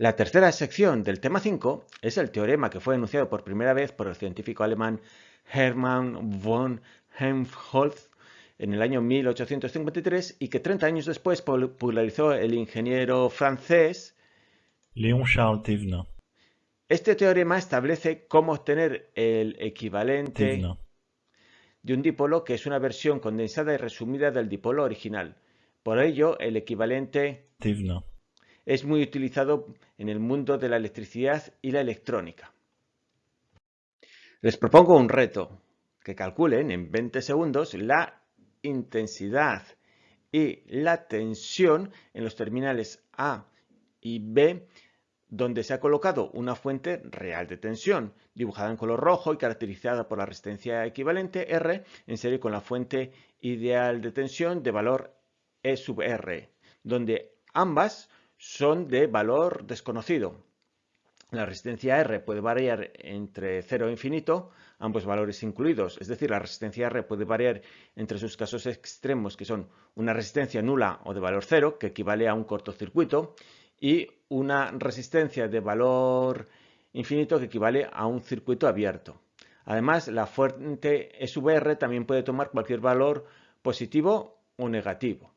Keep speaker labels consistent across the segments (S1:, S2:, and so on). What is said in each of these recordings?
S1: La tercera sección del tema 5 es el teorema que fue enunciado por primera vez por el científico alemán Hermann von Helmholtz en el año 1853 y que 30 años después popularizó el ingeniero francés
S2: Léon Charles Thévenin.
S1: Este teorema establece cómo obtener el equivalente
S2: Thévenin.
S1: de un dipolo que es una versión condensada y resumida del dipolo original. Por ello, el equivalente
S2: Thévenin.
S1: Es muy utilizado en el mundo de la electricidad y la electrónica. Les propongo un reto, que calculen en 20 segundos la intensidad y la tensión en los terminales A y B donde se ha colocado una fuente real de tensión, dibujada en color rojo y caracterizada por la resistencia equivalente R en serie con la fuente ideal de tensión de valor E sub R, donde ambas son de valor desconocido. La resistencia R puede variar entre 0 e infinito, ambos valores incluidos, es decir, la resistencia R puede variar entre sus casos extremos, que son una resistencia nula o de valor 0, que equivale a un cortocircuito, y una resistencia de valor infinito que equivale a un circuito abierto. Además, la fuente SVR también puede tomar cualquier valor positivo o negativo,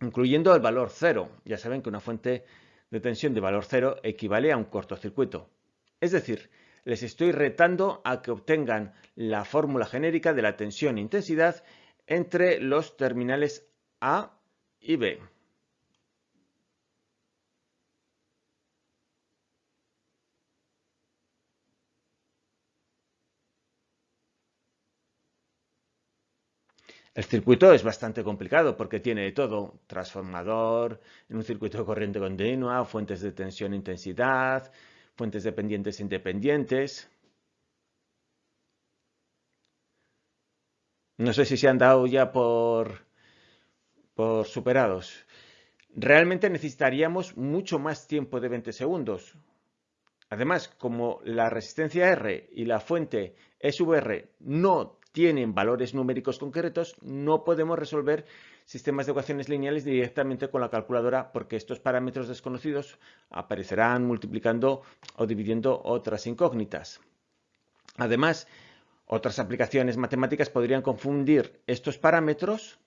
S1: incluyendo el valor 0. Ya saben que una fuente de tensión de valor 0 equivale a un cortocircuito. Es decir, les estoy retando a que obtengan la fórmula genérica de la tensión e intensidad entre los terminales A y B. El circuito es bastante complicado porque tiene de todo, transformador, en un circuito de corriente continua, fuentes de tensión e intensidad, fuentes dependientes e independientes. No sé si se han dado ya por, por superados. Realmente necesitaríamos mucho más tiempo de 20 segundos. Además, como la resistencia R y la fuente SVR no tienen valores numéricos concretos, no podemos resolver sistemas de ecuaciones lineales directamente con la calculadora porque estos parámetros desconocidos aparecerán multiplicando o dividiendo otras incógnitas. Además, otras aplicaciones matemáticas podrían confundir estos parámetros,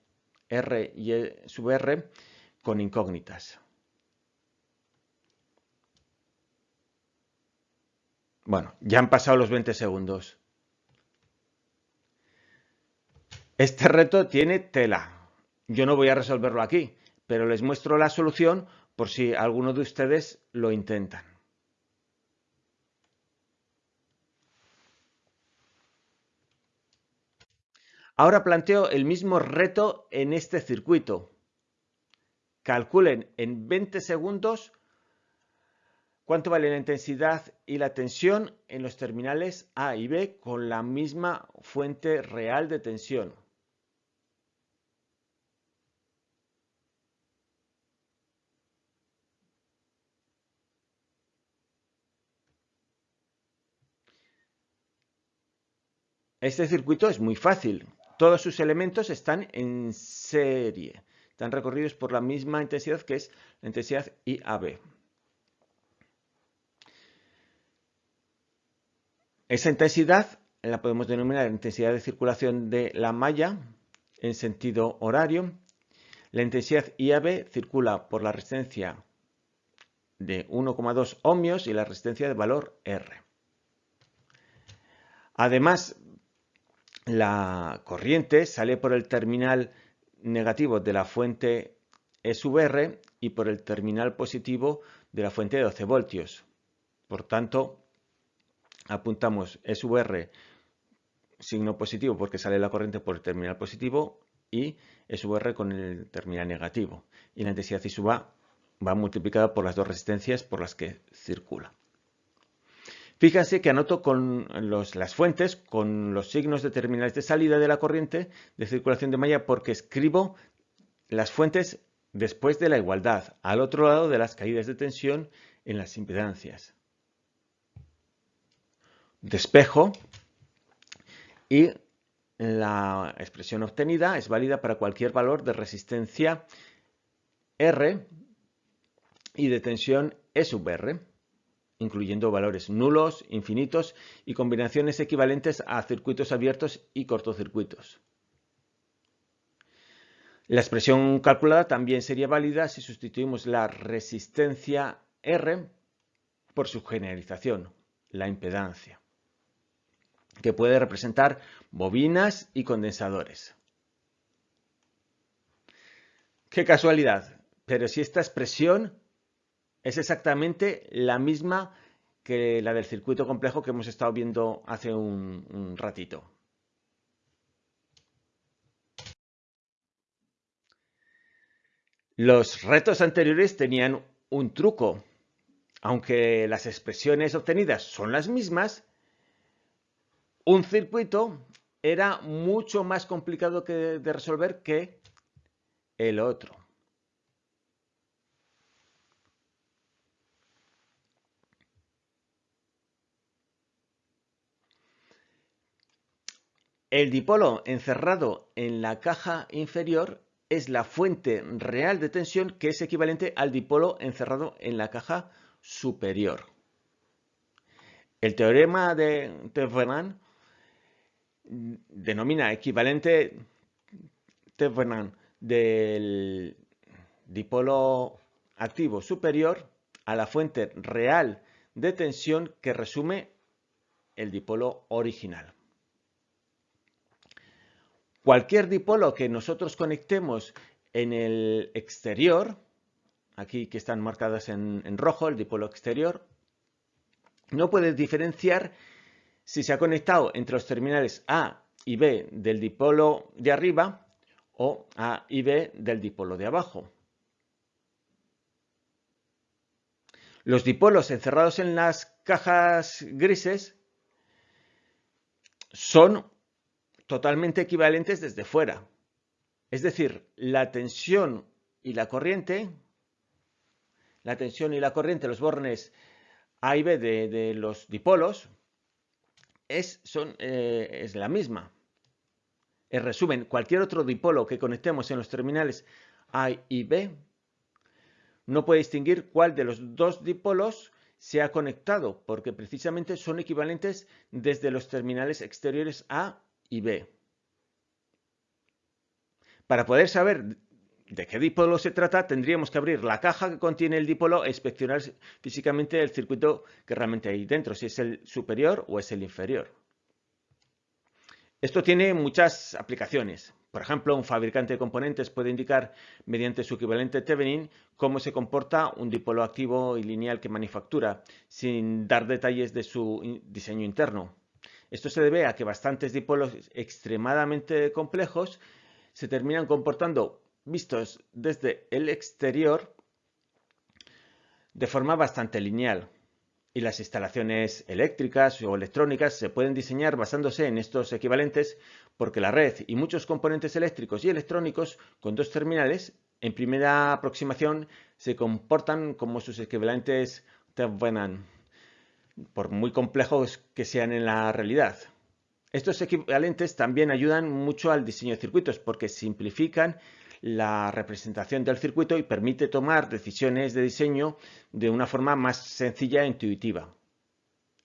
S1: R y E sub R, con incógnitas. Bueno, ya han pasado los 20 segundos. Este reto tiene tela. Yo no voy a resolverlo aquí, pero les muestro la solución por si alguno de ustedes lo intentan. Ahora planteo el mismo reto en este circuito. Calculen en 20 segundos cuánto vale la intensidad y la tensión en los terminales A y B con la misma fuente real de tensión. Este circuito es muy fácil. Todos sus elementos están en serie. Están recorridos por la misma intensidad que es la intensidad IAB. Esa intensidad la podemos denominar intensidad de circulación de la malla en sentido horario. La intensidad IAB circula por la resistencia de 1,2 ohmios y la resistencia de valor R. Además, la corriente sale por el terminal negativo de la fuente SVR y por el terminal positivo de la fuente de 12 voltios. Por tanto, apuntamos SVR signo positivo porque sale la corriente por el terminal positivo y SVR con el terminal negativo. Y la intensidad I sub A va multiplicada por las dos resistencias por las que circula. Fíjense que anoto con las fuentes con los signos de terminales de salida de la corriente de circulación de malla porque escribo las fuentes después de la igualdad, al otro lado de las caídas de tensión en las impedancias. Despejo y la expresión obtenida es válida para cualquier valor de resistencia R y de tensión E sub R, incluyendo valores nulos, infinitos y combinaciones equivalentes a circuitos abiertos y cortocircuitos. La expresión calculada también sería válida si sustituimos la resistencia R por su generalización, la impedancia, que puede representar bobinas y condensadores. ¡Qué casualidad! Pero si esta expresión es exactamente la misma que la del circuito complejo que hemos estado viendo hace un, ratito. Los retos anteriores tenían un truco. Aunque las expresiones obtenidas son las mismas, un circuito era mucho más complicado de resolver que el otro. El dipolo encerrado en la caja inferior es la fuente real de tensión que es equivalente al dipolo encerrado en la caja superior. El teorema de Thevenin denomina equivalente Thevenin del dipolo activo superior a la fuente real de tensión que resume el dipolo original. Cualquier dipolo que nosotros conectemos en el exterior, aquí que están marcadas en, rojo, el dipolo exterior, no puede diferenciar si se ha conectado entre los terminales A y B del dipolo de arriba o A y B del dipolo de abajo. Los dipolos encerrados en las cajas grises son totalmente equivalentes desde fuera. Es decir, la tensión y la corriente, la tensión y la corriente, los bornes A y B de, los dipolos, es, son, eh, es la misma. En resumen, cualquier otro dipolo que conectemos en los terminales A y B no puede distinguir cuál de los dos dipolos se ha conectado, porque precisamente son equivalentes desde los terminales exteriores A y B. Para poder saber de qué dipolo se trata, tendríamos que abrir la caja que contiene el dipolo e inspeccionar físicamente el circuito que realmente hay dentro, si es el superior o es el inferior. Esto tiene muchas aplicaciones. Por ejemplo, un fabricante de componentes puede indicar mediante su equivalente Thevenin cómo se comporta un dipolo activo y lineal que manufactura, sin dar detalles de su diseño interno. Esto se debe a que bastantes dipolos extremadamente complejos se terminan comportando, vistos desde el exterior, de forma bastante lineal. Y las instalaciones eléctricas o electrónicas se pueden diseñar basándose en estos equivalentes porque la red y muchos componentes eléctricos y electrónicos con dos terminales en primera aproximación se comportan como sus equivalentes Thevenin por muy complejos que sean en la realidad. Estos equivalentes también ayudan mucho al diseño de circuitos porque simplifican la representación del circuito y permite tomar decisiones de diseño de una forma más sencilla e intuitiva.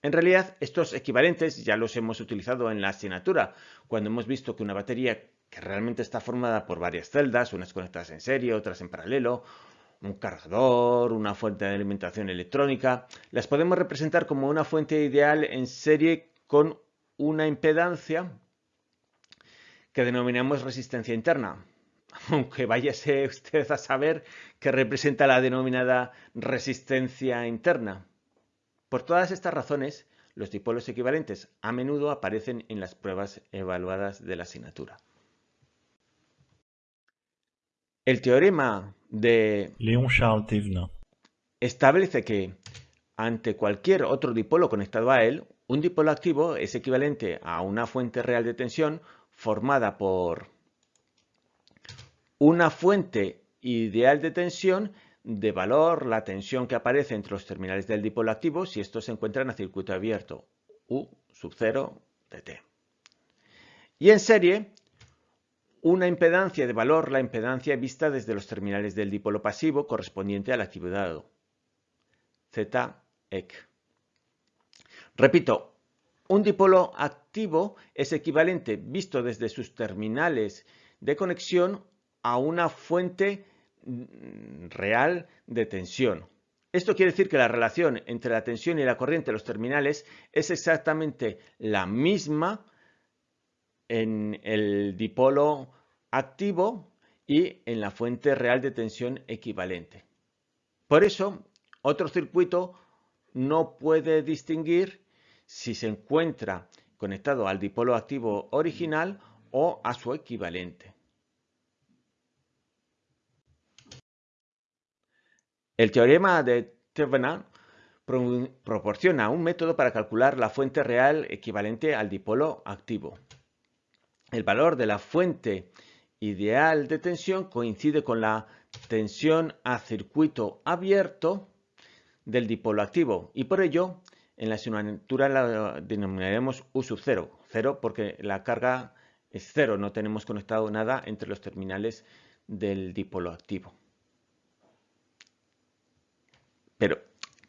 S1: En realidad, estos equivalentes ya los hemos utilizado en la asignatura, cuando hemos visto que una batería que realmente está formada por varias celdas, unas conectadas en serie, otras en paralelo, un cargador, una fuente de alimentación electrónica, las podemos representar como una fuente ideal en serie con una impedancia que denominamos resistencia interna. Aunque váyase usted a saber qué representa la denominada resistencia interna. Por todas estas razones, los dipolos equivalentes a menudo aparecen en las pruebas evaluadas de la asignatura. El teorema de
S2: Léon Charles Thévenin
S1: establece que ante cualquier otro dipolo conectado a él, un dipolo activo es equivalente a una fuente real de tensión formada por una fuente ideal de tensión de valor la tensión que aparece entre los terminales del dipolo activo si estos se encuentran a circuito abierto, U sub 0 dt. Y en serie, una impedancia de valor, la impedancia vista desde los terminales del dipolo pasivo correspondiente al activo dado, ZEC. Repito, un dipolo activo es equivalente, visto desde sus terminales de conexión, a una fuente mm, real de tensión. Esto quiere decir que la relación entre la tensión y la corriente de los terminales es exactamente la misma en el dipolo activo y en la fuente real de tensión equivalente. Por eso, otro circuito no puede distinguir si se encuentra conectado al dipolo activo original o a su equivalente. El teorema de Thevenin proporciona un método para calcular la fuente real equivalente al dipolo activo. El valor de la fuente ideal de tensión coincide con la tensión a circuito abierto del dipolo activo y por ello en la asignatura la denominaremos U sub 0, 0 porque la carga es cero, no tenemos conectado nada entre los terminales del dipolo activo. Pero,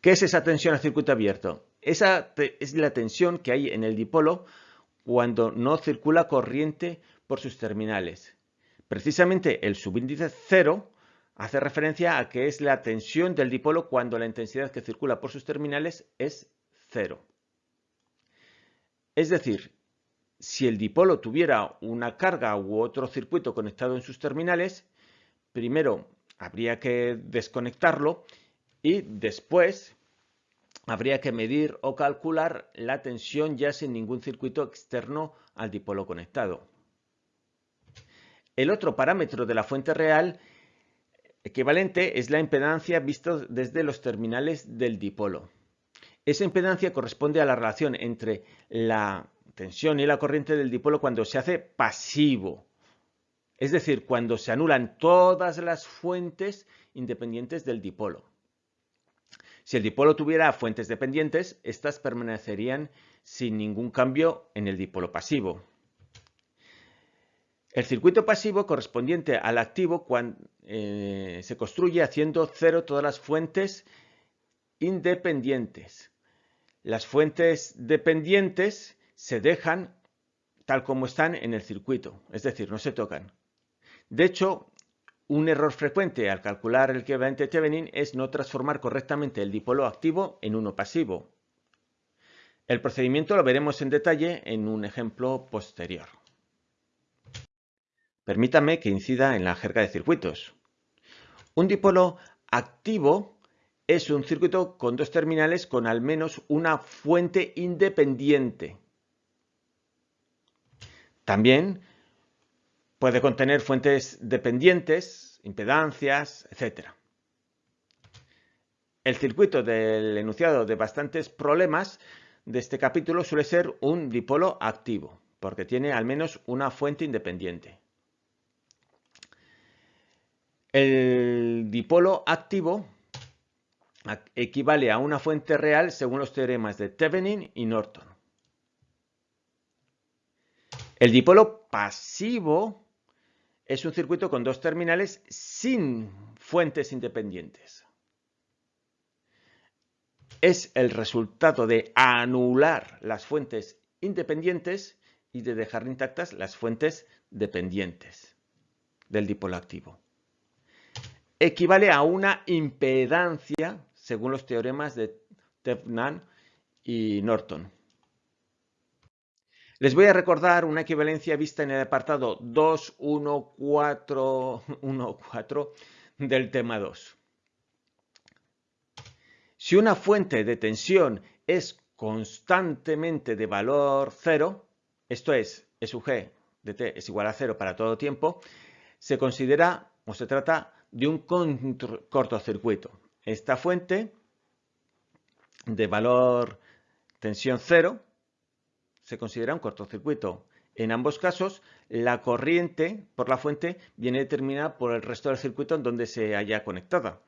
S1: ¿qué es esa tensión a circuito abierto? Esa es la tensión que hay en el dipolo cuando no circula corriente por sus terminales. Precisamente el subíndice 0 hace referencia a que es la tensión del dipolo cuando la intensidad que circula por sus terminales es 0. Es decir, si el dipolo tuviera una carga u otro circuito conectado en sus terminales, primero habría que desconectarlo y después habría que medir o calcular la tensión ya sin ningún circuito externo al dipolo conectado. El otro parámetro de la fuente real equivalente es la impedancia visto desde los terminales del dipolo. Esa impedancia corresponde a la relación entre la tensión y la corriente del dipolo cuando se hace pasivo, es decir, cuando se anulan todas las fuentes independientes del dipolo. Si el dipolo tuviera fuentes dependientes, estas permanecerían sin ningún cambio en el dipolo pasivo. El circuito pasivo correspondiente al activo eh, se construye haciendo cero todas las fuentes independientes. Las fuentes dependientes se dejan tal como están en el circuito, es decir, no se tocan. De hecho, un error frecuente al calcular el equivalente Thevenin es no transformar correctamente el dipolo activo en uno pasivo. El procedimiento lo veremos en detalle en un ejemplo posterior. Permítame que incida en la jerga de circuitos. Un dipolo activo es un circuito con dos terminales con al menos una fuente independiente. También Puede contener fuentes dependientes, impedancias, etc. El circuito del enunciado de bastantes problemas de este capítulo suele ser un dipolo activo, porque tiene al menos una fuente independiente. El dipolo activo equivale a una fuente real según los teoremas de Thevenin y Norton. El dipolo pasivo es un circuito con dos terminales sin fuentes independientes. Es el resultado de anular las fuentes independientes y de dejar intactas las fuentes dependientes del dipolo activo. Equivale a una impedancia según los teoremas de Tefnan y Norton. Les voy a recordar una equivalencia vista en el apartado 2.1.4.1.4 del tema 2. Si una fuente de tensión es constantemente de valor cero, esto es, E sub g de t es igual a cero para todo tiempo, se considera o se trata de un cortocircuito. Esta fuente de valor tensión cero se considera un cortocircuito. En ambos casos, la corriente por la fuente viene determinada por el resto del circuito en donde se haya conectada.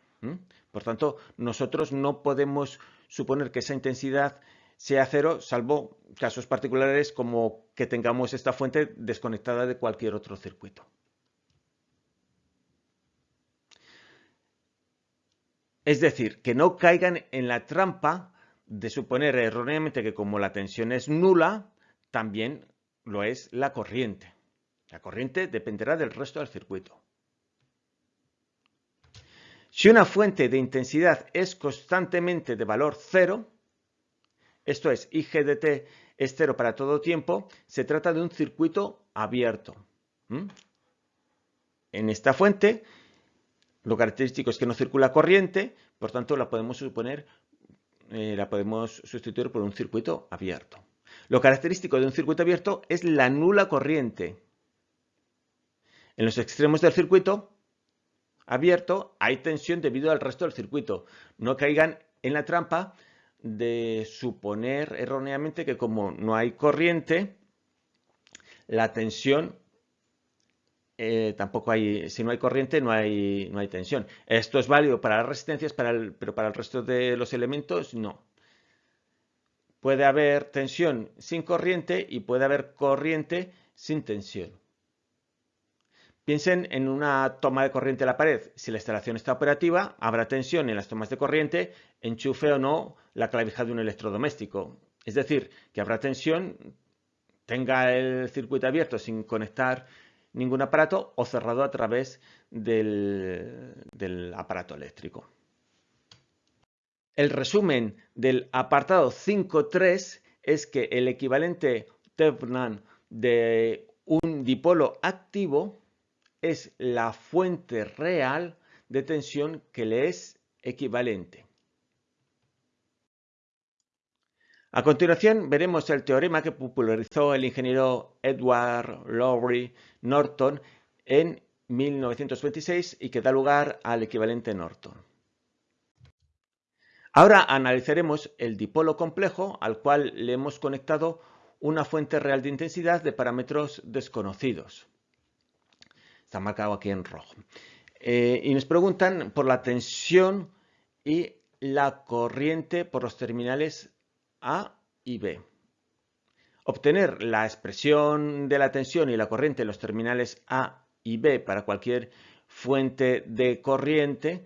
S1: Por tanto, nosotros no podemos suponer que esa intensidad sea cero, salvo casos particulares como que tengamos esta fuente desconectada de cualquier otro circuito. Es decir, que no caigan en la trampa de suponer erróneamente que como la tensión es nula, también lo es la corriente. La corriente dependerá del resto del circuito. Si una fuente de intensidad es constantemente de valor cero, esto es, IGDT es cero para todo tiempo, se trata de un circuito abierto. En esta fuente, lo característico es que no circula corriente, por tanto la podemos suponer, eh, la podemos sustituir por un circuito abierto. Lo característico de un circuito abierto es la nula corriente. En los extremos del circuito abierto hay tensión debido al resto del circuito. No caigan en la trampa de suponer erróneamente que como no hay corriente, la tensión eh, tampoco hay, si no hay corriente no hay, no hay tensión. Esto es válido para las resistencias, pero para el resto de los elementos no. Puede haber tensión sin corriente y puede haber corriente sin tensión. Piensen en una toma de corriente en la pared. Si la instalación está operativa, habrá tensión en las tomas de corriente, enchufe o no la clavija de un electrodoméstico. Es decir, que habrá tensión, tenga el circuito abierto sin conectar ningún aparato o cerrado a través del, aparato eléctrico. El resumen del apartado 5.3 es que el equivalente Tefnan de un dipolo activo es la fuente real de tensión que le es equivalente. A continuación veremos el teorema que popularizó el ingeniero Edward Lowry Norton en 1926 y que da lugar al equivalente Norton. Ahora analizaremos el dipolo complejo al cual le hemos conectado una fuente real de intensidad de parámetros desconocidos. Está marcado aquí en rojo. Eh, y nos preguntan por la tensión y la corriente por los terminales A y B. Obtener la expresión de la tensión y la corriente en los terminales A y B para cualquier fuente de corriente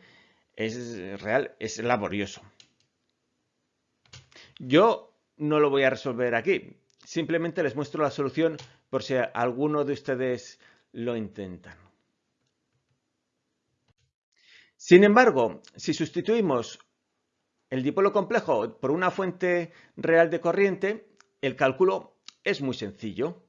S1: es real, es laborioso. Yo no lo voy a resolver aquí, simplemente les muestro la solución por si alguno de ustedes lo intentan. Sin embargo, si sustituimos el dipolo complejo por una fuente real de corriente, el cálculo es muy sencillo.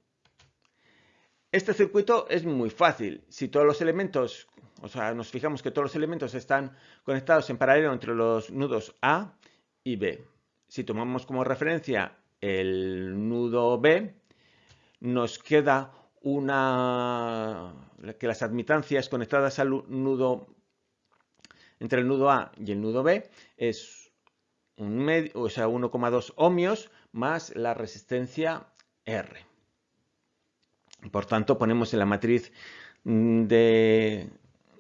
S1: Este circuito es muy fácil. Si todos los elementos, o sea, nos fijamos que todos los elementos están conectados en paralelo entre los nudos A y B. Si tomamos como referencia el nudo B, nos queda una que las admitancias conectadas al nudo entre el nudo A y el nudo B es un medio, o sea, 1,2 ohmios más la resistencia R. Por tanto, ponemos en la matriz de,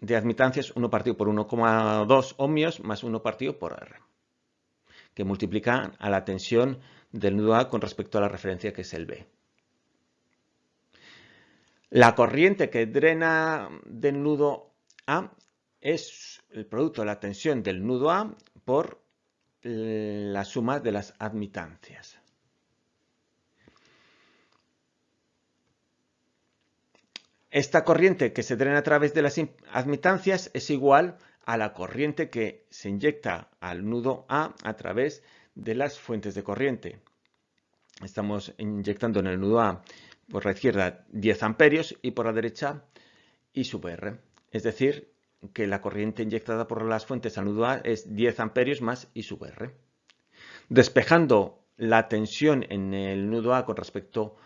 S1: de admitancias 1 partido por 1,2 ohmios más 1 partido por R, que multiplica a la tensión del nudo A con respecto a la referencia que es el B. La corriente que drena del nudo A es el producto de la tensión del nudo A por la suma de las admitancias. Esta corriente que se drena a través de las admitancias es igual a la corriente que se inyecta al nudo A a través de las fuentes de corriente. Estamos inyectando en el nudo A por la izquierda 10 amperios y por la derecha I sub R. Es decir, que la corriente inyectada por las fuentes al nudo A es 10 amperios más I sub R. Despejando la tensión en el nudo A con respecto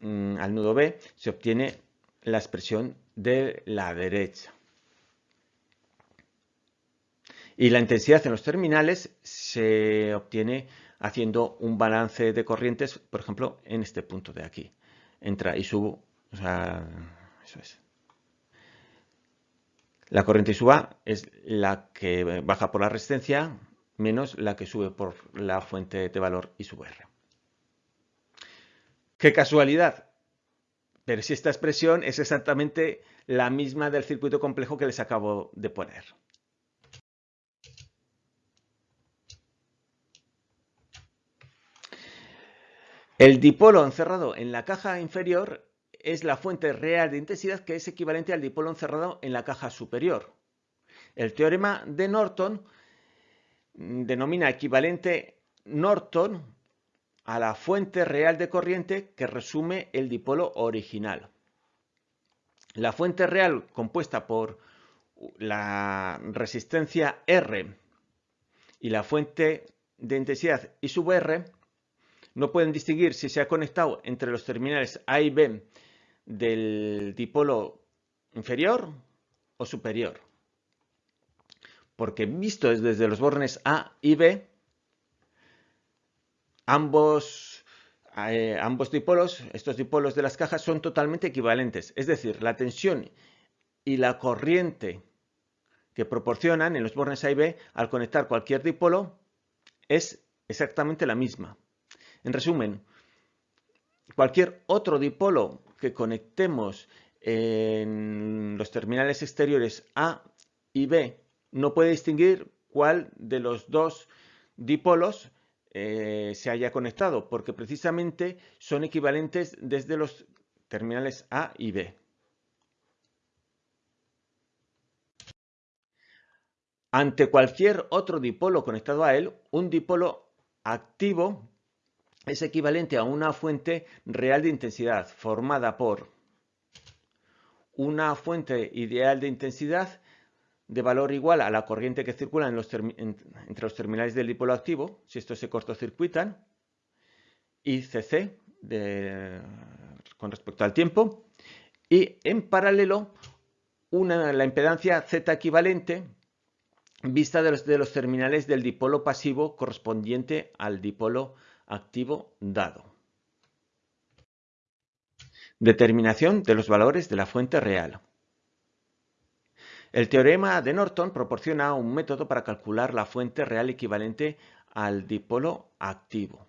S1: mm, al nudo B, se obtiene la expresión de la derecha. Y la intensidad en los terminales se obtiene haciendo un balance de corrientes, por ejemplo, en este punto de aquí. Entra I sub, o sea, eso es. La corriente SUA es la que baja por la resistencia menos la que sube por la fuente de valor I sub R. ¡Qué casualidad! Pero si esta expresión es exactamente la misma del circuito complejo que les acabo de poner. El dipolo encerrado en la caja inferior es la fuente real de intensidad que es equivalente al dipolo encerrado en la caja superior. El teorema de Norton denomina equivalente Norton a la fuente real de corriente que resume el dipolo original. La fuente real compuesta por la resistencia R y la fuente de intensidad I sub R no pueden distinguir si se ha conectado entre los terminales A y B del dipolo inferior o superior. Porque visto desde los bornes A y B, ambos, eh, ambos dipolos, estos dipolos de las cajas son totalmente equivalentes. Es decir, la tensión y la corriente que proporcionan en los bornes A y B al conectar cualquier dipolo es exactamente la misma. En resumen, cualquier otro dipolo que conectemos en los terminales exteriores A y B no puede distinguir cuál de los dos dipolos eh, se haya conectado, porque precisamente son equivalentes desde los terminales A y B. Ante cualquier otro dipolo conectado a él, un dipolo activo es equivalente a una fuente real de intensidad formada por una fuente ideal de intensidad de valor igual a la corriente que circula entre los terminales del dipolo activo, si estos se cortocircuitan, y CC con respecto al tiempo, y en paralelo la impedancia Z equivalente vista de los, de los terminales del dipolo pasivo correspondiente al dipolo activo dado. Determinación de los valores de la fuente real. El teorema de Norton proporciona un método para calcular la fuente real equivalente al dipolo activo.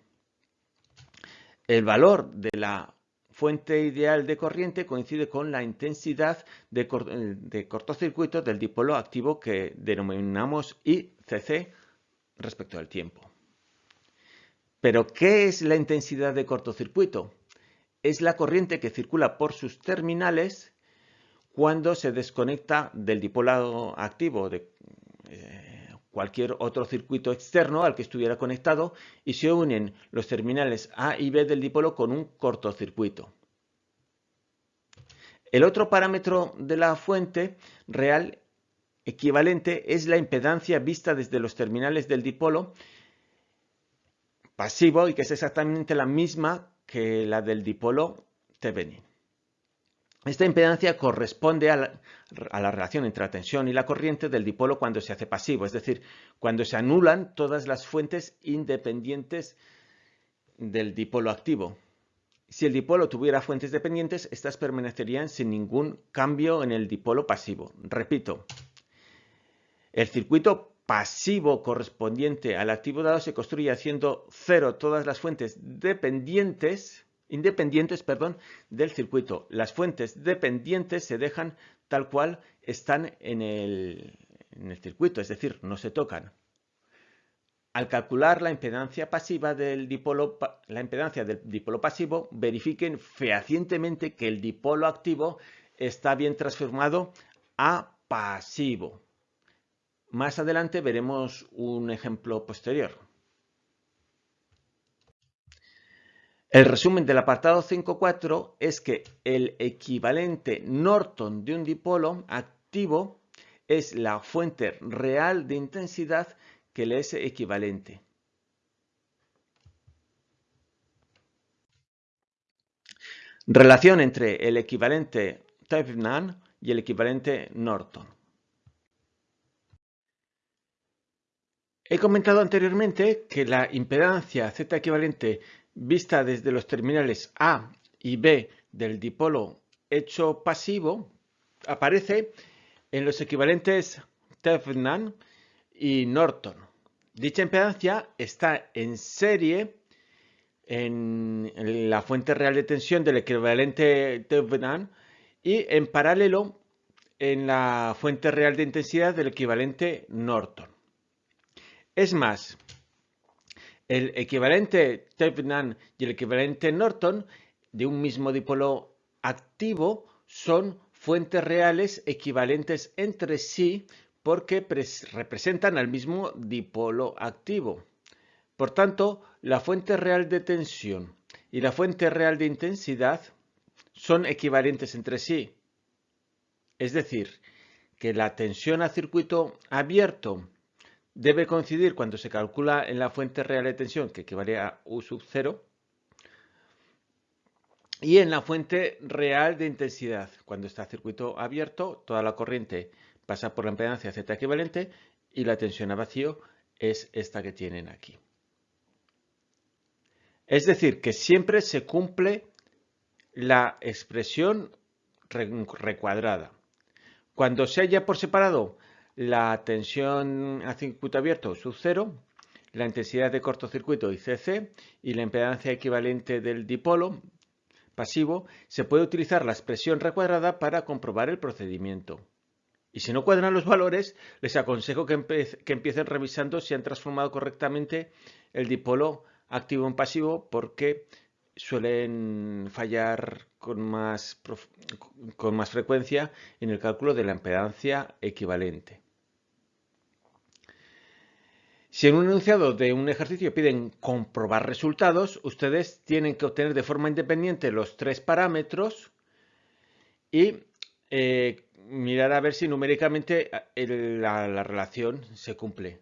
S1: El valor de la fuente ideal de corriente coincide con la intensidad de cortocircuito del dipolo activo que denominamos ICC respecto al tiempo. Pero, ¿qué es la intensidad de cortocircuito? Es la corriente que circula por sus terminales cuando se desconecta del dipolado activo de eh, cualquier otro circuito externo al que estuviera conectado y se unen los terminales A y B del dipolo con un cortocircuito. El otro parámetro de la fuente real equivalente es la impedancia vista desde los terminales del dipolo pasivo y que es exactamente la misma que la del dipolo Thevenin. Esta impedancia corresponde a la, relación entre la tensión y la corriente del dipolo cuando se hace pasivo, es decir, cuando se anulan todas las fuentes independientes del dipolo activo. Si el dipolo tuviera fuentes dependientes, estas permanecerían sin ningún cambio en el dipolo pasivo. Repito, el circuito pasivo correspondiente al activo dado se construye haciendo cero todas las fuentes dependientes, independientes perdón, del circuito. Las fuentes dependientes se dejan tal cual están en el, en el circuito, es decir, no se tocan. Al calcular la impedancia pasiva del dipolo, la impedancia del dipolo pasivo, verifiquen fehacientemente que el dipolo activo está bien transformado a pasivo. Más adelante veremos un ejemplo posterior. El resumen del apartado 5.4 es que el equivalente Norton de un dipolo activo es la fuente real de intensidad que le es equivalente. Relación entre el equivalente Thevenin y el equivalente Norton. He comentado anteriormente que la impedancia Z equivalente vista desde los terminales A y B del dipolo hecho pasivo aparece en los equivalentes Thevenin y Norton. Dicha impedancia está en serie en la fuente real de tensión del equivalente Thevenin y en paralelo en la fuente real de intensidad del equivalente Norton. Es más, El equivalente Thevenin y el equivalente Norton de un mismo dipolo activo son fuentes reales equivalentes entre sí porque representan al mismo dipolo activo. Por tanto, la fuente real de tensión y la fuente real de intensidad son equivalentes entre sí. Es decir, que la tensión a circuito abierto debe coincidir cuando se calcula en la fuente real de tensión, que equivale a U sub 0, y en la fuente real de intensidad. Cuando está circuito abierto, toda la corriente pasa por la impedancia Z equivalente y la tensión a vacío es esta que tienen aquí. Es decir, que siempre se cumple la expresión recuadrada. Cuando se haya por separado la tensión a circuito abierto sub 0, la intensidad de cortocircuito ICC y la impedancia equivalente del dipolo pasivo, se puede utilizar la expresión recuadrada para comprobar el procedimiento. Y si no cuadran los valores, les aconsejo que, empiecen revisando si han transformado correctamente el dipolo activo en pasivo porque suelen fallar con más frecuencia en el cálculo de la impedancia equivalente. Si en un enunciado de un ejercicio piden comprobar resultados, ustedes tienen que obtener de forma independiente los tres parámetros y eh, mirar a ver si numéricamente la relación se cumple.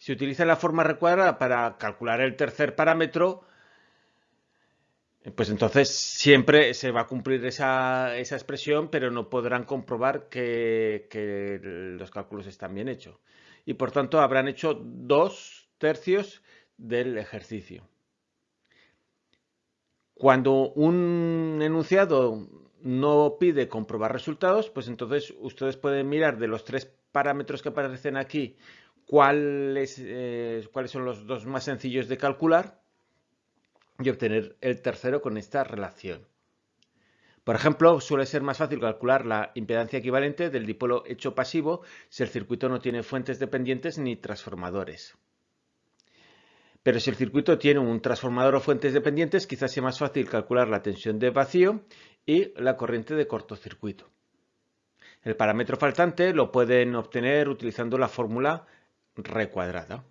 S1: Si utilizan la forma recuadrada para calcular el tercer parámetro, pues entonces siempre se va a cumplir esa, expresión, pero no podrán comprobar que, los cálculos están bien hechos. Y por tanto habrán hecho dos tercios del ejercicio. Cuando un enunciado no pide comprobar resultados, pues entonces ustedes pueden mirar de los tres parámetros que aparecen aquí cuáles, eh, cuáles son los dos más sencillos de calcular y obtener el tercero con esta relación. Por ejemplo, suele ser más fácil calcular la impedancia equivalente del dipolo hecho pasivo si el circuito no tiene fuentes dependientes ni transformadores. Pero si el circuito tiene un transformador o fuentes dependientes, quizás sea más fácil calcular la tensión de vacío y la corriente de cortocircuito. El parámetro faltante lo pueden obtener utilizando la fórmula recuadrada.